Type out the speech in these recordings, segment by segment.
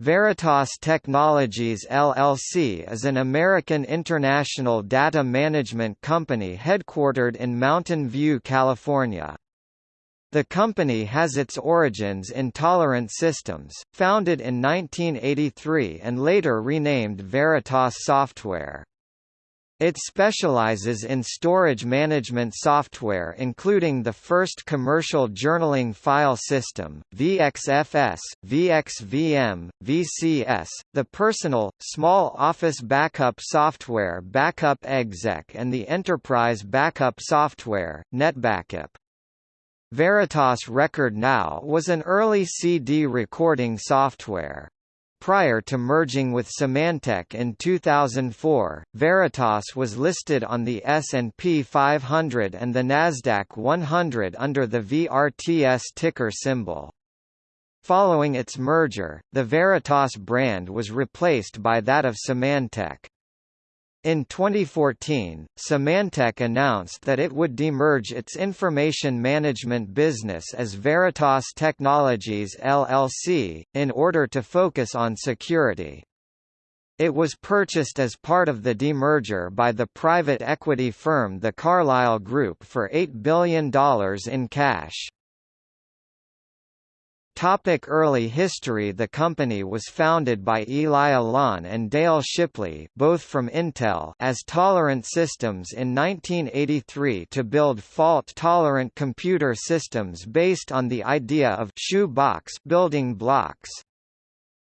Veritas Technologies LLC is an American international data management company headquartered in Mountain View, California. The company has its origins in Tolerant Systems, founded in 1983 and later renamed Veritas Software. It specializes in storage management software including the first commercial journaling file system, VXFS, VXVM, VCS, the personal, small office backup software Backup Exec and the enterprise backup software, NetBackup. Veritas Record Now was an early CD recording software. Prior to merging with Symantec in 2004, Veritas was listed on the S&P 500 and the Nasdaq 100 under the VRTS ticker symbol. Following its merger, the Veritas brand was replaced by that of Symantec. In 2014, Symantec announced that it would demerge its information management business as Veritas Technologies LLC, in order to focus on security. It was purchased as part of the demerger by the private equity firm The Carlyle Group for $8 billion in cash. Topic early history The company was founded by Eli Alon and Dale Shipley both from Intel as Tolerant Systems in 1983 to build fault-tolerant computer systems based on the idea of shoe box building blocks.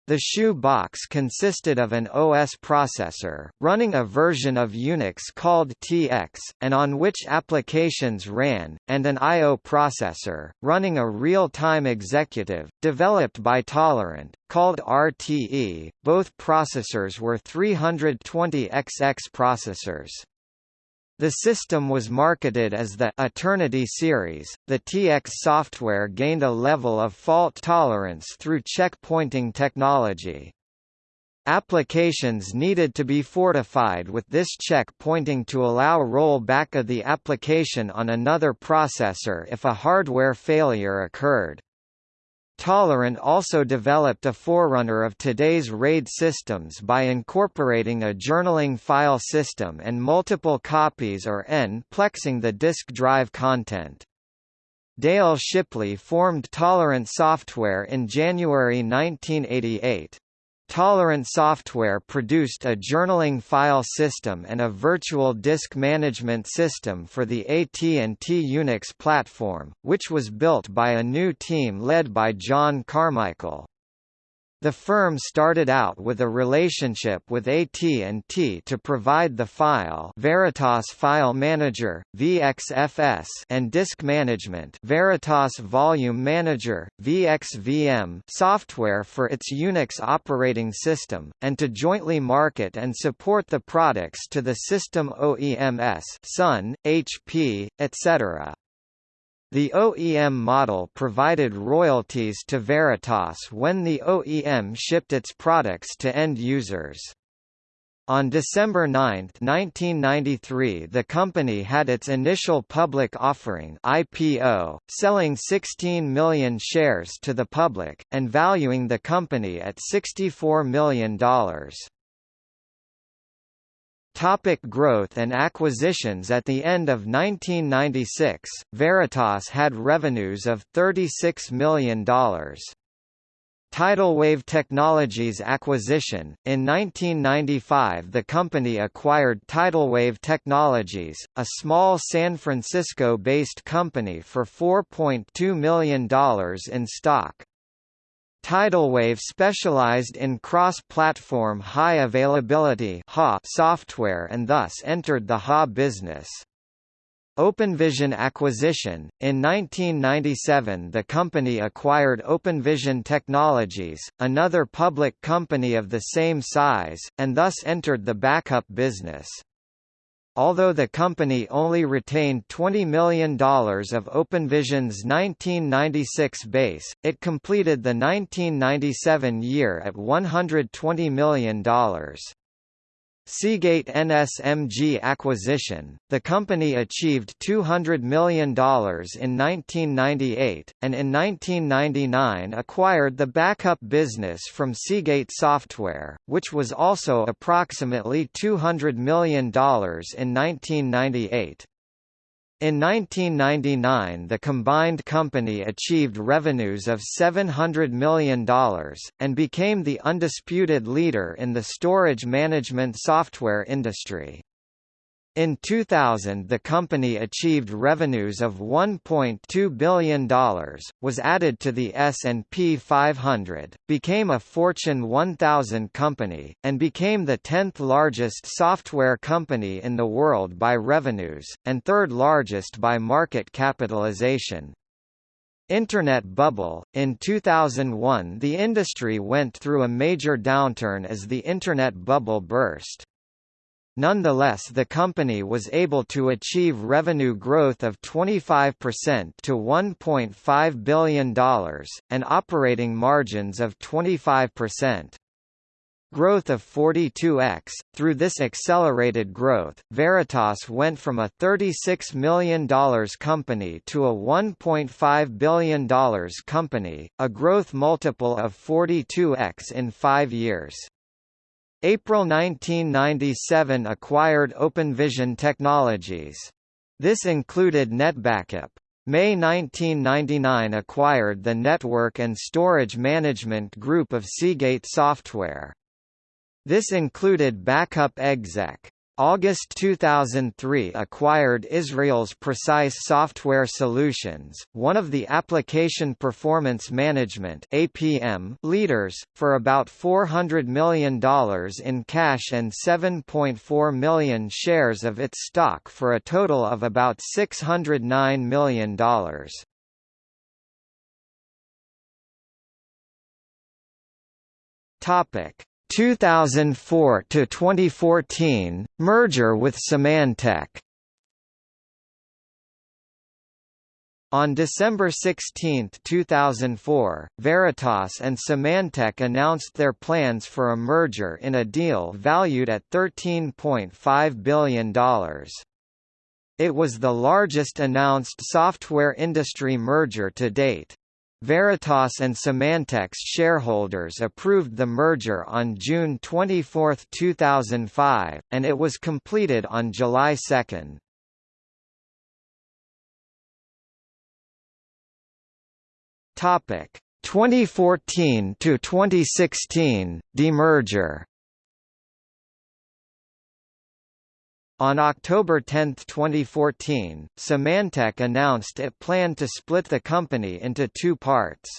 The shoe box consisted of an OS processor, running a version of Unix called TX, and on which applications ran, and an I.O. processor, running a real-time executive, developed by Tolerant, called RTE. Both processors were 320XX processors. The system was marketed as the Eternity series. The TX software gained a level of fault tolerance through checkpointing technology. Applications needed to be fortified with this checkpointing to allow rollback of the application on another processor if a hardware failure occurred. Tolerant also developed a forerunner of today's RAID systems by incorporating a journaling file system and multiple copies or n-plexing the disk drive content. Dale Shipley formed Tolerant Software in January 1988. Tolerant Software produced a journaling file system and a virtual disk management system for the AT&T Unix platform, which was built by a new team led by John Carmichael. The firm started out with a relationship with AT&T to provide the file Veritas File Manager, VXFS and disk management Veritas Volume Manager, VXVM software for its Unix operating system, and to jointly market and support the products to the system OEMs Sun, HP, etc. The OEM model provided royalties to Veritas when the OEM shipped its products to end users. On December 9, 1993 the company had its initial public offering IPO, selling 16 million shares to the public, and valuing the company at $64 million. Topic growth and acquisitions At the end of 1996, Veritas had revenues of $36 million. Tidalwave Technologies acquisition In 1995 the company acquired Tidalwave Technologies, a small San Francisco-based company for $4.2 million in stock. Tidalwave specialized in cross-platform high-availability software and thus entered the HA business. OpenVision acquisition In 1997 the company acquired OpenVision Technologies, another public company of the same size, and thus entered the backup business. Although the company only retained $20 million of OpenVision's 1996 base, it completed the 1997 year at $120 million. Seagate NSMG acquisition, the company achieved $200 million in 1998, and in 1999 acquired the backup business from Seagate Software, which was also approximately $200 million in 1998. In 1999 the combined company achieved revenues of $700 million, and became the undisputed leader in the storage management software industry. In 2000 the company achieved revenues of $1.2 billion, was added to the S&P 500, became a Fortune 1000 company, and became the 10th largest software company in the world by revenues, and third largest by market capitalization. Internet bubble – In 2001 the industry went through a major downturn as the Internet bubble burst. Nonetheless the company was able to achieve revenue growth of 25% to $1.5 billion, and operating margins of 25%. Growth of 42x. Through this accelerated growth, Veritas went from a $36 million company to a $1.5 billion company, a growth multiple of 42x in five years. April 1997 acquired OpenVision Technologies. This included NetBackup. May 1999 acquired the Network and Storage Management Group of Seagate Software. This included Backup Exec. August 2003 acquired Israel's Precise Software Solutions, one of the application performance management (APM) leaders, for about $400 million in cash and 7.4 million shares of its stock for a total of about $609 million. Topic 2004 to 2014 merger with Symantec. On December 16, 2004, Veritas and Symantec announced their plans for a merger in a deal valued at $13.5 billion. It was the largest announced software industry merger to date. Veritas and Symantec's shareholders approved the merger on June 24, 2005, and it was completed on July 2. Topic 2014 to 2016 demerger On October 10, 2014, Symantec announced it planned to split the company into two parts.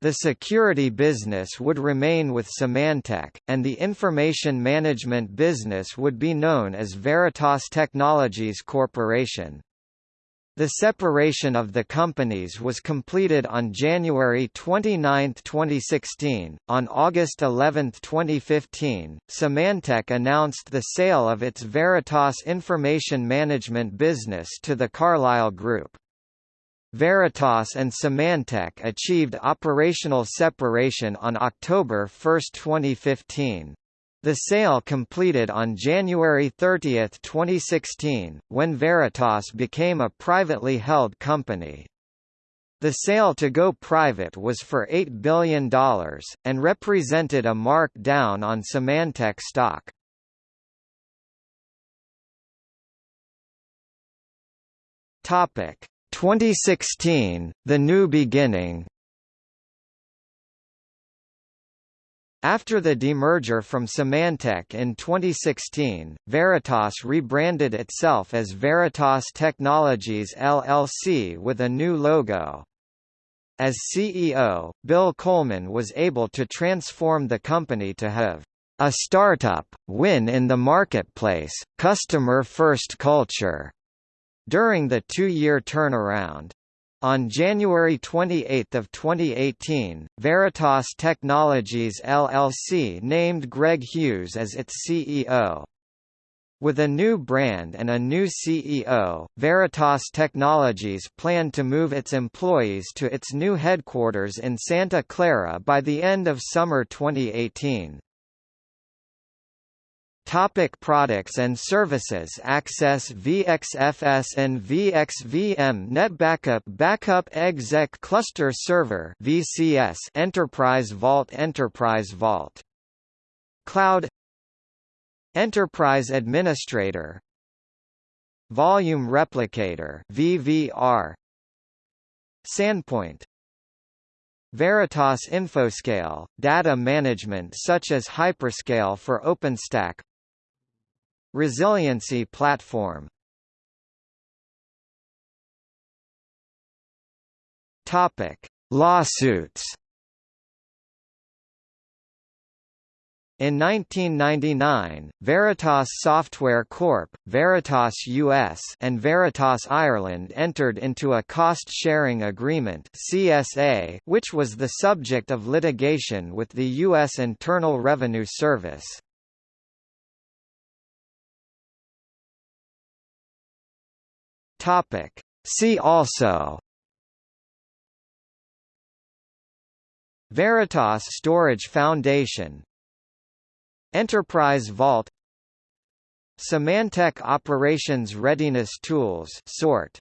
The security business would remain with Symantec, and the information management business would be known as Veritas Technologies Corporation. The separation of the companies was completed on January 29, 2016. On August 11, 2015, Symantec announced the sale of its Veritas information management business to the Carlyle Group. Veritas and Symantec achieved operational separation on October 1, 2015. The sale completed on January 30, 2016, when Veritas became a privately held company. The sale to go private was for $8 billion, and represented a mark down on Symantec stock. Topic 2016, The New Beginning After the demerger from Symantec in 2016, Veritas rebranded itself as Veritas Technologies LLC with a new logo. As CEO, Bill Coleman was able to transform the company to have a startup, win in the marketplace, customer-first culture during the two-year turnaround. On January 28, 2018, Veritas Technologies LLC named Greg Hughes as its CEO. With a new brand and a new CEO, Veritas Technologies planned to move its employees to its new headquarters in Santa Clara by the end of summer 2018. Topic products and services Access VXFS and VXVM NetBackup Backup Exec Cluster Server VCS Enterprise Vault Enterprise Vault. Cloud. Enterprise Administrator. Volume Replicator VVR SANPoint. Veritas Infoscale, data management such as Hyperscale for OpenStack Resiliency platform Topic: Lawsuits. In 1999, Veritas Software Corp., Veritas US and Veritas Ireland entered into a cost-sharing agreement (CSA), which was the subject of litigation with the US Internal Revenue Service. Topic. See also Veritas Storage Foundation Enterprise Vault Symantec Operations Readiness Tools sort